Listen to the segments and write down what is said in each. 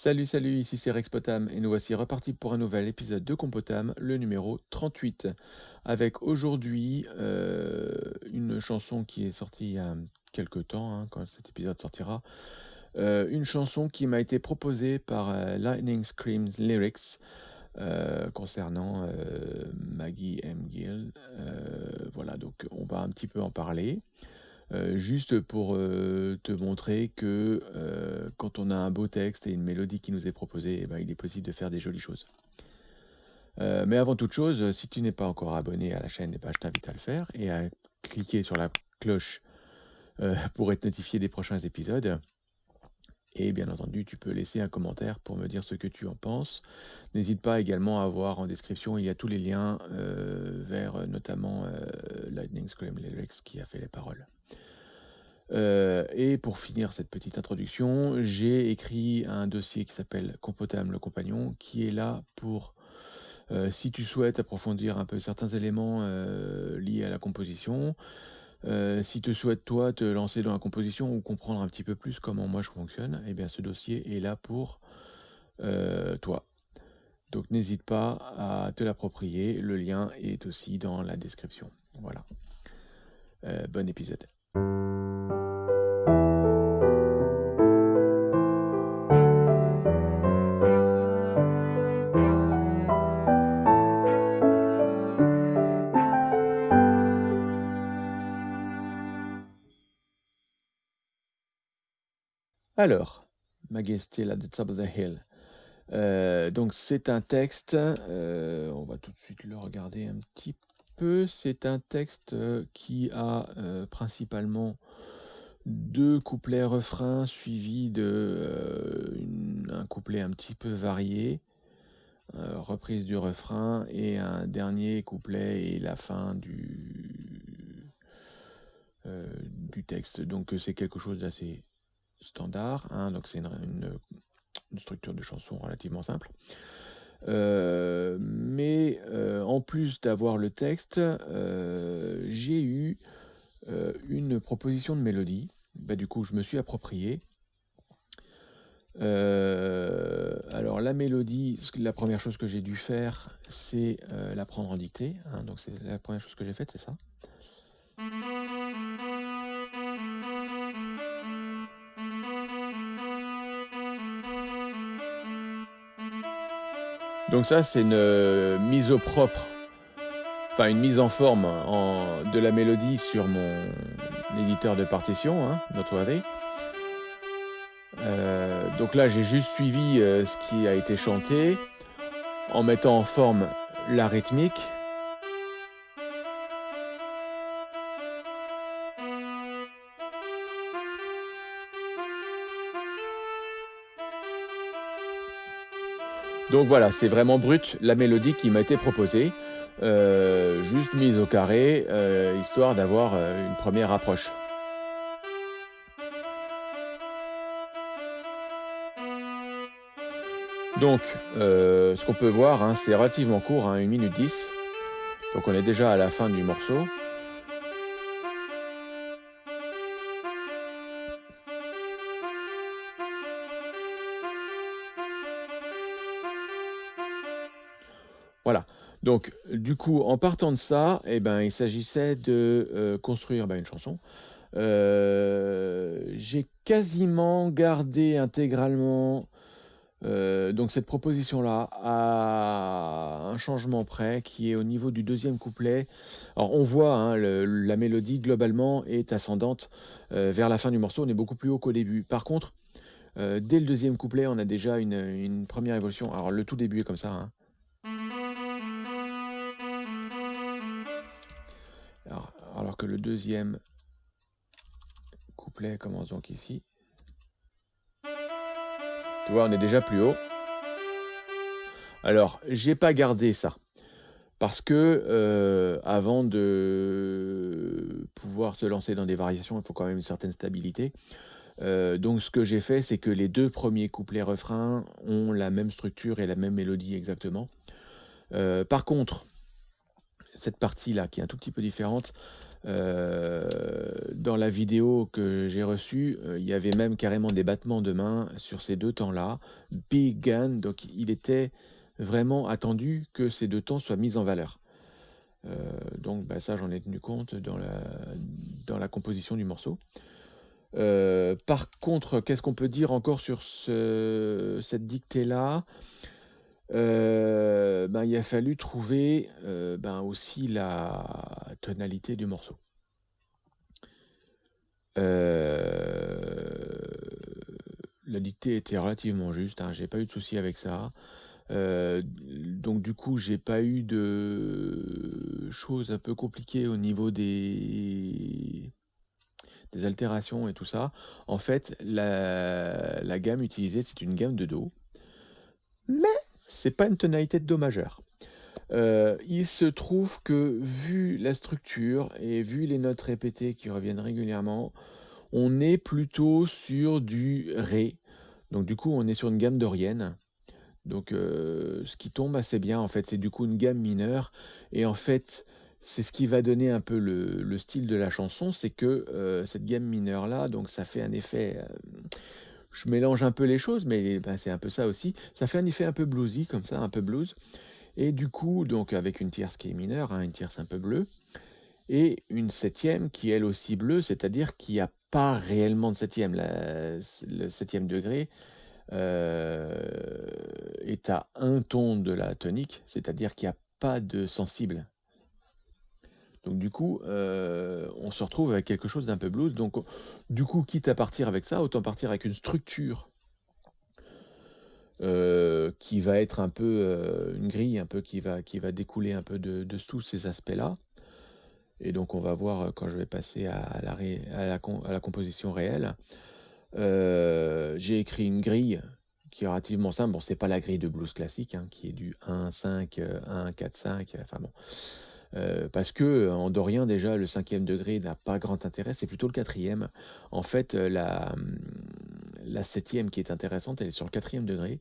Salut, salut, ici c'est Rex Potam et nous voici repartis pour un nouvel épisode de Compotam, le numéro 38. Avec aujourd'hui euh, une chanson qui est sortie il y a quelques temps, hein, quand cet épisode sortira. Euh, une chanson qui m'a été proposée par euh, Lightning Screams Lyrics concernant Maggie M. Gill. voilà, donc on va un petit peu en parler. Euh, juste pour euh, te montrer que euh, quand on a un beau texte et une mélodie qui nous est proposée, eh ben, il est possible de faire des jolies choses. mais avant toute chose, si tu n'es pas encore abonné à la chaîne, eh ben, je t'invite à le faire et à cliquer sur la cloche pour être notifié des prochains épisodes. Et bien entendu, tu peux laisser un commentaire pour me dire ce que tu en penses. N'hésite pas également à voir en description, il y a tous les liens vers notamment Lightning Scream Lyrics qui a fait les paroles. Euh, et pour finir cette petite introduction, j'ai écrit un dossier qui s'appelle Compotam le compagnon, qui est là pour, euh, si tu souhaites approfondir un peu certains éléments euh, liés à la composition, si tu souhaites toi te lancer dans la composition ou comprendre un petit peu plus comment moi je fonctionne, eh bien ce dossier est là pour toi. Donc n'hésite pas à te l'approprier, le lien est aussi dans la description. Voilà. bon épisode. Alors, Majesté at the top of the hill. Euh, donc c'est un texte, euh, on va tout de suite le regarder un petit peu. C'est un texte euh, qui a principalement deux couplets refrains suivis de un couplet un petit peu varié, reprise du refrain et un dernier couplet et la fin du texte. Donc c'est quelque chose d'assez standard, hein, donc c'est une, structure de chanson relativement simple. Euh, mais euh, en plus d'avoir le texte, euh, j'ai eu une proposition de mélodie. Bah, du coup, je me suis approprié. alors la mélodie, la première chose que j'ai dû faire, c'est la prendre en dictée. Hein, donc c'est la première chose que j'ai faite, c'est ça. Donc ça, c'est une euh, mise au propre, enfin une mise en forme de la mélodie sur mon éditeur de partition, hein, Noteworthy. Euh, donc là, j'ai juste suivi euh, ce qui a été chanté en mettant en forme la rythmique. Donc voilà, c'est vraiment brut la mélodie qui m'a été proposée, euh, juste mise au carré, euh, histoire d'avoir euh, une première approche. Donc, ce qu'on peut voir, hein, c'est relativement court, 1 hein, minute 10. Donc on est déjà à la fin du morceau. Donc, du coup, en partant de ça, eh ben, il s'agissait de euh, construire ben, une chanson. Euh, j'ai quasiment gardé intégralement euh, donc cette proposition-là à un changement près qui est au niveau du deuxième couplet. Alors on voit hein, la mélodie globalement est ascendante vers la fin du morceau, on est beaucoup plus haut qu'au début. Par contre, dès le deuxième couplet, on a déjà une, première évolution. Alors le tout début est comme ça. Hein. Alors, que le deuxième couplet commence donc ici. Tu vois, on est déjà plus haut. Alors, j'ai pas gardé ça. Parce que euh, avant de pouvoir se lancer dans des variations, il faut quand même une certaine stabilité. Euh, donc ce que j'ai fait, c'est que les deux premiers couplets refrains ont la même structure et la même mélodie exactement. Euh, par contre, cette partie-là, qui est un tout petit peu différente, dans la vidéo que j'ai reçue, il y avait même carrément des battements de main sur ces deux temps-là. Big Gun, donc il était vraiment attendu que ces deux temps soient mis en valeur. donc bah, ça, j'en ai tenu compte dans la, dans la composition du morceau. par contre, qu'est-ce qu'on peut dire encore sur cette dictée-là? Ben, Il a fallu trouver ben, aussi la tonalité du morceau. la dictée était relativement juste, hein, j'ai pas eu de souci avec ça. donc du coup, j'ai pas eu de choses un peu compliquées au niveau des des altérations et tout ça. En fait, la, gamme utilisée, c'est une gamme de Do. Mais c'est pas une tonalité de Do majeur. Il se trouve que, vu la structure et vu les notes répétées qui reviennent régulièrement, on est plutôt sur du Ré. Donc du coup, on est sur une gamme dorienne. Donc euh, ce qui tombe assez bien, en fait, c'est du coup une gamme mineure. Et en fait, c'est ce qui va donner un peu le, style de la chanson, c'est que euh, cette gamme mineure là, donc ça fait un effet, euh, je mélange un peu les choses, mais ben, c'est un peu ça aussi, ça fait un effet un peu bluesy comme ça, un peu blues, et du coup donc avec une tierce qui est mineure, hein, une tierce un peu bleue, et une septième qui est elle aussi bleue, c'est-à-dire qu'il n'y a pas réellement de septième, le septième degré euh, est à un ton de la tonique, c'est-à-dire qu'il n'y a pas de sensible donc du coup, euh, on se retrouve avec quelque chose d'un peu blues. Donc du coup, quitte à partir avec ça, autant partir avec une structure euh, qui va être un peu euh, une grille, un peu qui va, qui va découler un peu de, tous ces aspects-là. Et donc on va voir quand je vais passer à la, composition réelle. J'ai écrit une grille qui est relativement simple. Bon, c'est pas la grille de blues classique, hein, qui est du 1, 5, 1, 4, 5. Enfin bon. Euh, parce que en dorien déjà le cinquième degré n'a pas grand intérêt, c'est plutôt le quatrième. En fait, euh, la, hum, la septième qui est intéressante, elle est sur le quatrième degré.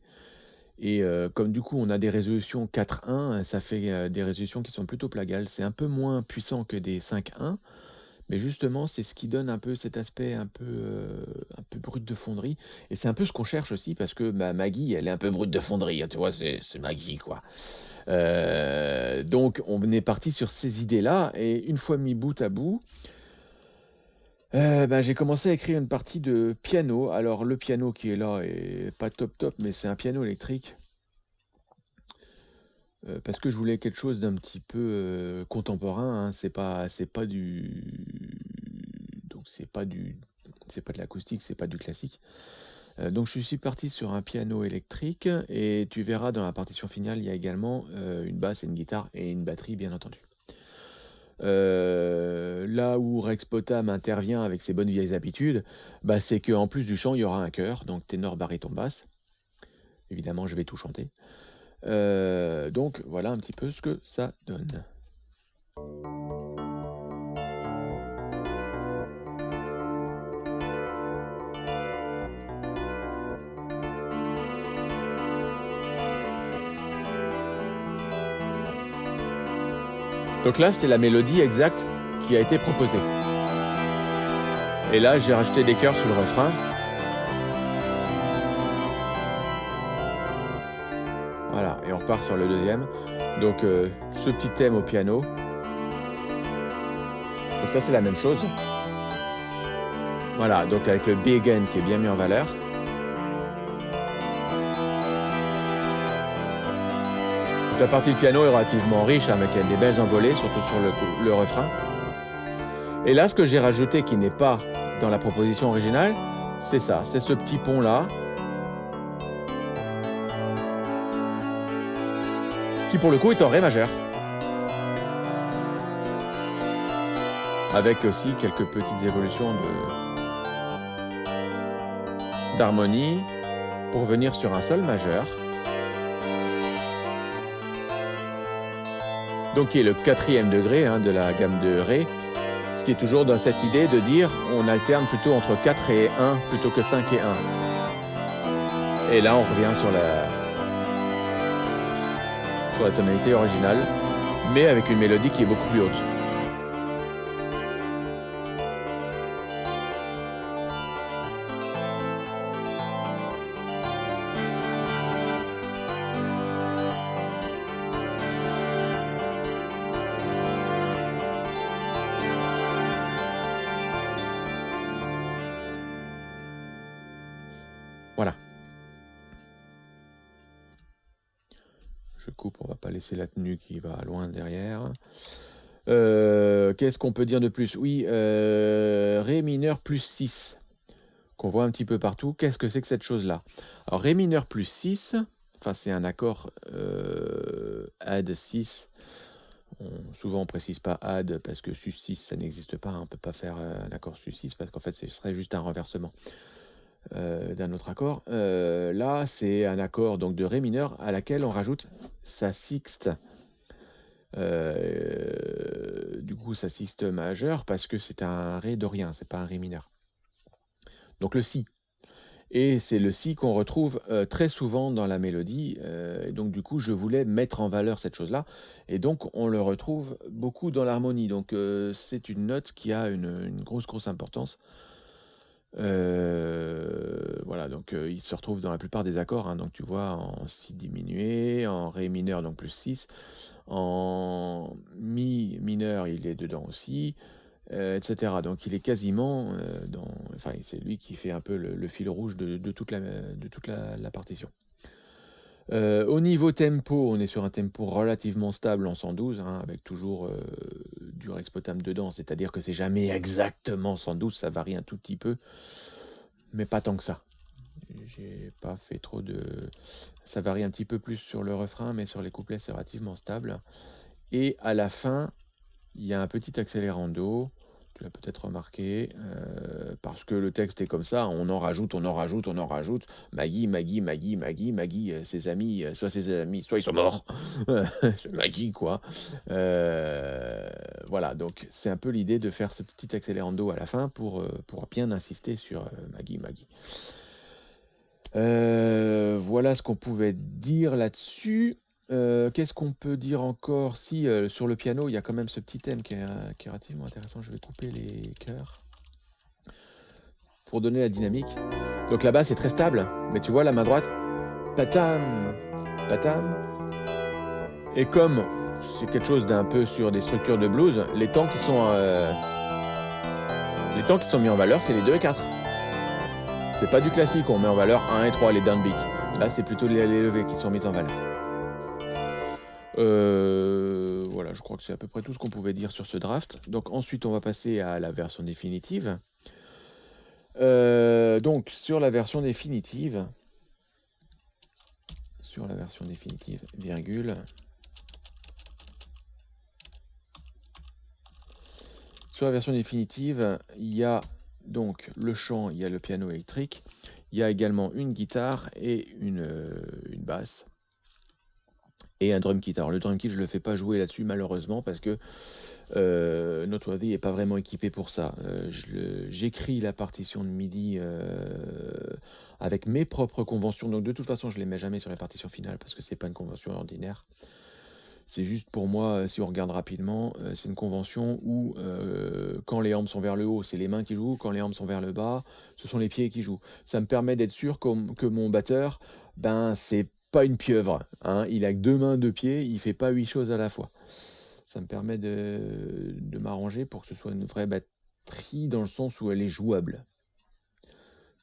Et euh, comme du coup on a des résolutions 4-1, ça fait des résolutions qui sont plutôt plagales. C'est un peu moins puissant que des 5-1, mais justement c'est ce qui donne un peu cet aspect un peu, un peu brut de fonderie. Et c'est un peu ce qu'on cherche aussi, parce que ma Maggie, elle est un peu brute de fonderie, hein, tu vois, c'est Maggie quoi. Euh, donc on est parti sur ces idées-là, et une fois mis bout à bout, euh, ben, j'ai commencé à écrire une partie de piano. Alors le piano qui est là est pas top top, mais c'est un piano électrique. Euh, parce que je voulais quelque chose d'un petit peu contemporain, hein. c'est pas pas du c'est pas du c'est pas de l'acoustique, c'est pas du classique. Euh, donc je suis parti sur un piano électrique et tu verras dans la partition finale, il y a également euh, une basse et une guitare et une batterie bien entendu. Euh, là où Rex Potam intervient avec ses bonnes vieilles habitudes, bah, c'est qu'en plus du chant, il y aura un chœur, donc ténor, baryton, basse. Évidemment, je vais tout chanter. donc voilà un petit peu ce que ça donne. Donc là, c'est la mélodie exacte qui a été proposée. Et là, j'ai rajouté des chœurs sur le refrain. Voilà, et on repart sur le deuxième. Donc, euh, ce petit thème au piano. Donc ça, c'est la même chose. Voilà, donc avec le B again qui est bien mis en valeur. La partie du piano est relativement riche, avec hein, des belles envolées, surtout sur le, refrain. Et là, ce que j'ai rajouté qui n'est pas dans la proposition originale, c'est ça, c'est ce petit pont-là, qui pour le coup est en Ré majeur. Avec aussi quelques petites évolutions d'harmonie pour venir sur un Sol majeur. Donc qui est le quatrième degré hein, de la gamme de Ré, ce qui est toujours dans cette idée de dire on alterne plutôt entre 4 et 1 plutôt que 5 et 1. Et là on revient sur la, sur la tonalité originale, mais avec une mélodie qui est beaucoup plus haute. Laisser la tenue qui va loin derrière. Euh, qu'est-ce qu'on peut dire de plus? Oui, euh, Ré mineur plus 6, qu'on voit un petit peu partout. Qu'est-ce que c'est que cette chose-là? Alors, Ré mineur plus 6, enfin c'est un accord euh, add 6. souvent on précise pas add parce que sus 6 ça n'existe pas, on peut pas faire un accord sus 6 parce qu'en fait ce serait juste un renversement. Euh, d'un autre accord. Euh, là, c'est un accord donc de Ré mineur à laquelle on rajoute sa sixte. Euh, du coup, sa sixte majeure parce que c'est un Ré dorien, c'est pas un Ré mineur. Donc le Si. Et c'est le Si qu'on retrouve très souvent dans la mélodie. et donc du coup, je voulais mettre en valeur cette chose-là. Et donc, on le retrouve beaucoup dans l'harmonie. Donc c'est une note qui a une, une grosse, grosse importance euh, voilà, donc euh, il se retrouve dans la plupart des accords. Hein. donc tu vois en Si diminué, en Ré mineur, donc plus 6. En Mi mineur, il est dedans aussi, euh, etc. Donc il est quasiment dans. Enfin, c'est lui qui fait un peu le, fil rouge de, toute, la, de toute la partition. Au niveau tempo, on est sur un tempo relativement stable en 112, hein, avec toujours du dedans, c'est-à-dire que c'est jamais exactement 112, ça varie un tout petit peu, mais pas tant que ça. J'ai pas fait trop de... Ça varie un petit peu plus sur le refrain, mais sur les couplets, c'est relativement stable. Et à la fin, il y a un petit accélérando, tu l'as peut-être remarqué, euh, parce que le texte est comme ça, on en rajoute, on en rajoute, on en rajoute. Maggie, Maggie, Maggie, Maggie, Maggie, euh, ses amis, euh, soit ses amis, soit ils sont morts. c'est quoi. voilà, donc c'est un peu l'idée de faire ce petit accélérando à la fin pour, pour bien insister sur Maggie, Maggie. voilà ce qu'on pouvait dire là-dessus. Euh, qu'est-ce qu'on peut dire encore? Si, euh, sur le piano, il y a quand même ce petit thème qui est, euh, relativement intéressant. Je vais couper les chœurs pour donner la dynamique. Donc là-bas, c'est très stable, mais tu vois, la main droite, patam, patam. Et comme c'est quelque chose d'un peu sur des structures de blues, les temps qui sont, les temps qui sont mis en valeur, c'est les 2 et 4. C'est pas du classique, on met en valeur 1 et 3, les downbeats. Là, c'est plutôt les levées qui sont mises en valeur. Euh, voilà, je crois que c'est à peu près tout ce qu'on pouvait dire sur ce draft. Donc ensuite, on va passer à la version définitive. Euh, donc sur la version définitive, sur la version définitive, virgule. Sur la version définitive, il y a donc le chant, il y a le piano électrique, il y a également une guitare et une, euh, une basse et un drum kit. Alors le drum kit, je ne le fais pas jouer là-dessus malheureusement parce que euh, Noteworthy n'est pas vraiment équipé pour ça. Euh, j'écris la partition de MIDI euh, avec mes propres conventions, donc de toute façon je ne les mets jamais sur la partition finale parce que c'est pas une convention ordinaire. C'est juste pour moi, si on regarde rapidement, c'est une convention où quand les armes sont vers le haut, c'est les mains qui jouent, quand les armes sont vers le bas, ce sont les pieds qui jouent. Ça me permet d'être sûr que, que mon batteur, ben c'est pas une pieuvre. Hein. Il a deux mains, deux pieds, il fait pas huit choses à la fois. Ça me permet de, m'arranger pour que ce soit une vraie batterie dans le sens où elle est jouable.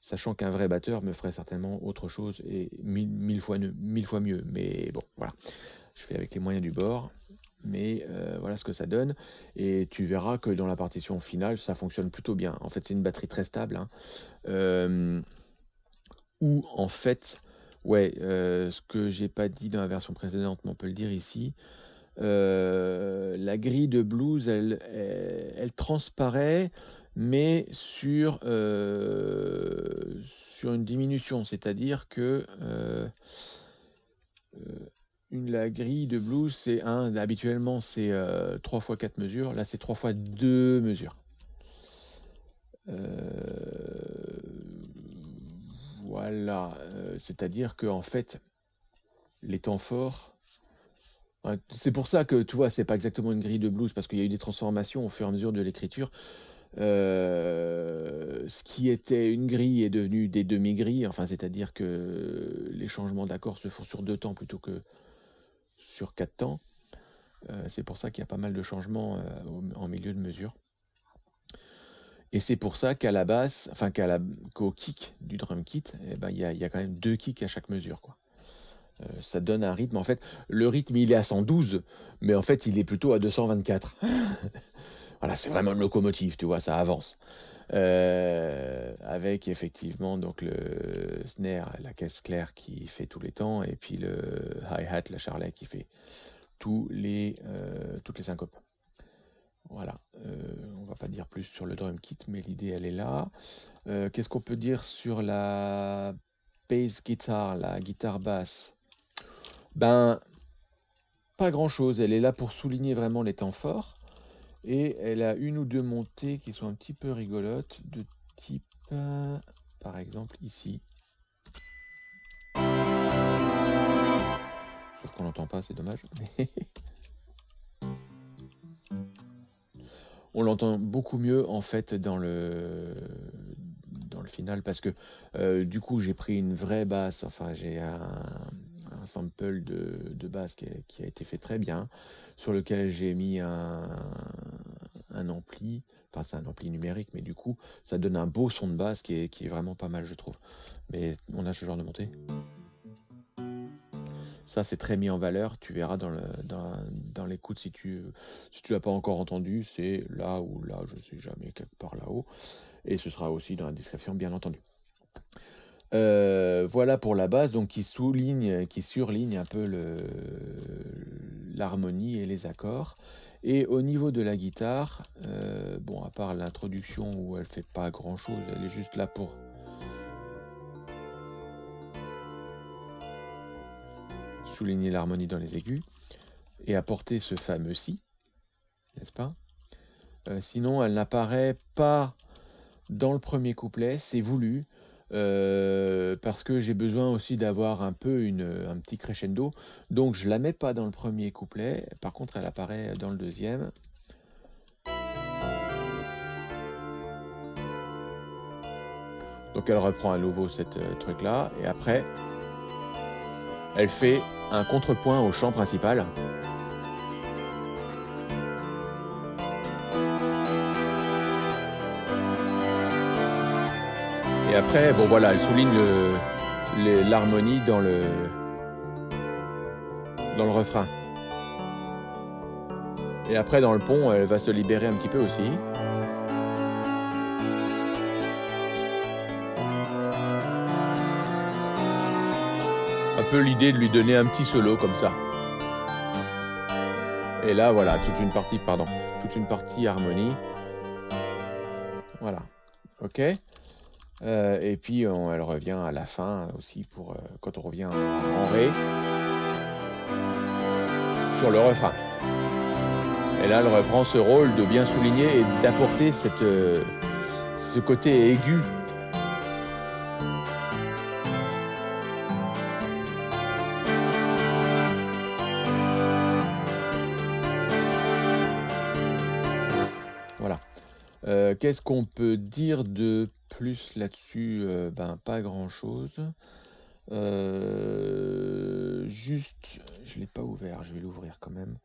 Sachant qu'un vrai batteur me ferait certainement autre chose et mille, fois, mille fois mieux. Mais bon, voilà. Je fais avec les moyens du bord. Mais euh, voilà ce que ça donne. Et tu verras que dans la partition finale, ça fonctionne plutôt bien. En fait, c'est une batterie très stable. Hein. Euh, où en fait, Ouais, euh, ce que j'ai pas dit dans la version précédente, mais on peut le dire ici. Euh, la grille de blues, elle, elle, transparaît, mais sur, euh, sur une diminution, c'est-à-dire que une, la grille de blues, c'est un, habituellement c'est 3 fois 4 mesures, là c'est 3 fois 2 mesures. Voilà, euh, c'est-à-dire que en fait, les temps forts, c'est pour ça que tu vois, c'est pas exactement une grille de blues parce qu'il y a eu des transformations au fur et à mesure de l'écriture. Euh, ce qui était une grille est devenu des demi-grilles, enfin, c'est-à-dire que les changements d'accords se font sur deux temps plutôt que sur quatre temps. Euh, c'est pour ça qu'il y a pas mal de changements en milieu de mesure. Et c'est pour ça qu'à la basse, enfin qu'au kick du drum kit, eh ben, il y, a, y, a, quand même deux kicks à chaque mesure. Quoi. ça donne un rythme. En fait, le rythme, il est à 112, mais en fait, il est plutôt à 224. voilà, c'est vraiment une locomotive, tu vois, ça avance. avec effectivement donc le snare, la caisse claire qui fait tous les temps, et puis le hi-hat, la charlet qui fait les, toutes les syncopes. Va pas dire plus sur le drum kit, mais l'idée elle est là. Qu'est-ce qu'on peut dire sur la bass guitar, la guitare basse? Ben, pas grand-chose. Elle est là pour souligner vraiment les temps forts. Et elle a une ou deux montées qui sont un petit peu rigolotes, de type, par exemple, ici. Sauf qu'on n'entend pas, c'est dommage. on l'entend beaucoup mieux en fait dans le final parce que euh, du coup j'ai pris une vraie basse, enfin j'ai un, sample de, basse qui a, été fait très bien, sur lequel j'ai mis un, un ampli, enfin c'est un ampli numérique, mais du coup ça donne un beau son de basse qui est, qui est vraiment pas mal je trouve. Mais on a ce genre de montée? Ça, c'est très mis en valeur. Tu verras dans, le, dans, l'écoute si tu si l'as pas encore entendu. C'est là ou là, je sais jamais, quelque part là-haut. Et ce sera aussi dans la description, bien entendu. Euh, voilà pour la base, donc qui souligne, qui surligne un peu l'harmonie et les accords. Et au niveau de la guitare, euh, bon, à part l'introduction où elle fait pas grand chose, elle est juste là pour l'harmonie dans les aigus et apporter ce fameux si, n'est-ce pas? Euh, Sinon, elle n'apparaît pas dans le premier couplet, c'est voulu, euh, parce que j'ai besoin aussi d'avoir un peu une, un petit crescendo, donc je la mets pas dans le premier couplet, par contre elle apparaît dans le deuxième. Donc elle reprend à nouveau cette euh, truc là, et après elle fait un contrepoint au chant principal. Et après, bon voilà, elle souligne l'harmonie dans le, dans le refrain. Et après, dans le pont, elle va se libérer un petit peu aussi. Un peu l'idée de lui donner un petit solo comme ça. Et là, voilà, toute une partie, pardon, toute une partie harmonie. Voilà, ok. Euh, et puis, elle revient à la fin aussi, pour euh, quand on revient en Ré, sur le refrain. Et là, elle reprend ce rôle de bien souligner et d'apporter euh, ce côté aigu Euh, qu'est-ce qu'on peut dire de plus là-dessus? Euh, Ben, pas grand-chose. Euh, juste, je ne l'ai pas ouvert, je vais l'ouvrir quand même.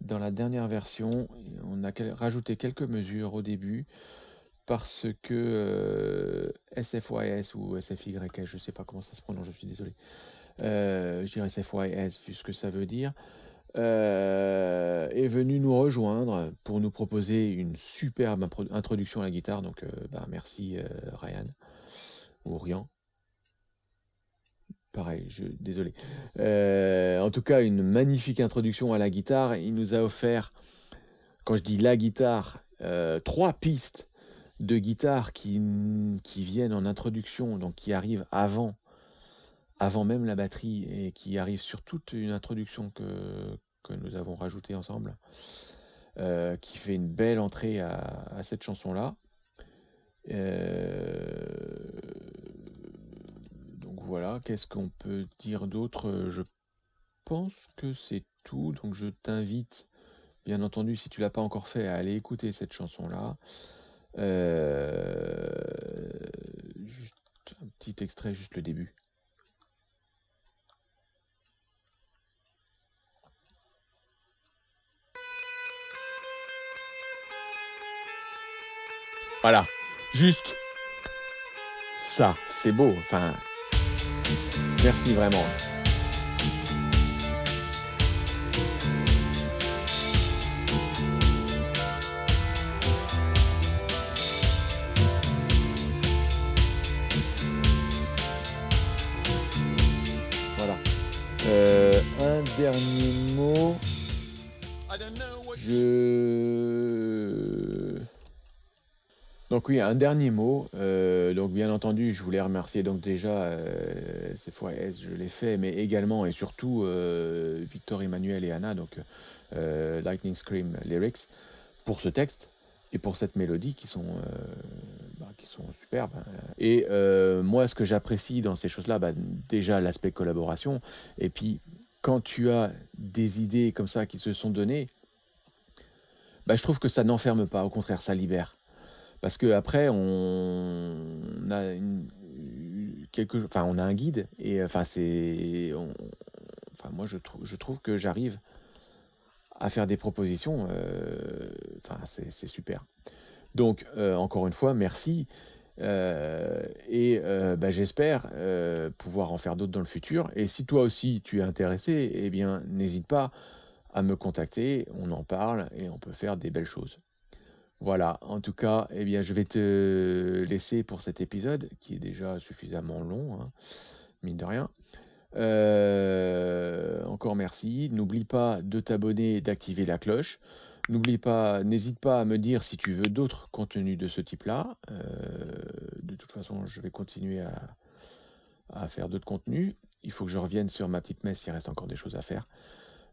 Dans la dernière version, on a rajouté quelques mesures au début parce que SFYS ou SFYS, je ne sais pas comment ça se prononce, je suis désolé. je dirais SFYS vu ce que ça veut dire. Euh, est venu nous rejoindre pour nous proposer une superbe introduction à la guitare. Donc, bah, merci euh, Ryan ou Rian. Pareil, je, désolé. en tout cas, une magnifique introduction à la guitare. Il nous a offert, quand je dis la guitare, trois pistes de guitare qui, qui viennent en introduction, donc qui arrivent avant avant même la batterie et qui arrive sur toute une introduction que, que nous avons rajouté ensemble, euh, qui fait une belle entrée à, cette chanson-là. Euh, donc voilà, qu'est-ce qu'on peut dire d'autre? Je pense que c'est tout, donc je t'invite, bien entendu, si tu l'as pas encore fait, à aller écouter cette chanson-là. Euh, juste un petit extrait, juste le début. Voilà. Juste ça, c'est beau. Enfin, merci vraiment. Voilà. Euh, un dernier mot. Je donc oui, un dernier mot. Euh, donc bien entendu, je voulais remercier donc déjà euh, C4S, je l'ai fait, mais également et surtout euh, Victor Emmanuel et Anna, donc euh, Lightning Scream Lyrics, pour ce texte et pour cette mélodie qui sont, bah, qui sont superbes. Et moi, ce que j'apprécie dans ces choses-là, bah, déjà l'aspect collaboration, et puis quand tu as des idées comme ça qui se sont données, bah, je trouve que ça n'enferme pas, au contraire, ça libère. Parce que après, on a une, quelque, on a un guide et enfin, c'est, moi, je, trouve, je trouve que j'arrive à faire des propositions. euh, c'est super. Donc, euh, encore une fois, merci. Euh, et bah, j'espère pouvoir en faire d'autres dans le futur. Et si toi aussi tu es intéressé, eh bien, n'hésite pas à me contacter. On en parle et on peut faire des belles choses. Voilà, en tout cas, eh bien, je vais te laisser pour cet épisode qui est déjà suffisamment long, hein, mine de rien. Euh, encore merci. N'oublie pas de t'abonner et d'activer la cloche. N'oublie pas, n'hésite pas à me dire si tu veux d'autres contenus de ce type-là. Euh, de toute façon, je vais continuer à, faire d'autres contenus. Il faut que je revienne sur ma petite messe, il reste encore des choses à faire.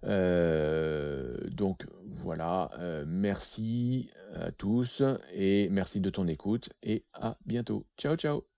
Euh, donc voilà, merci à tous et merci de ton écoute et à bientôt. Ciao ciao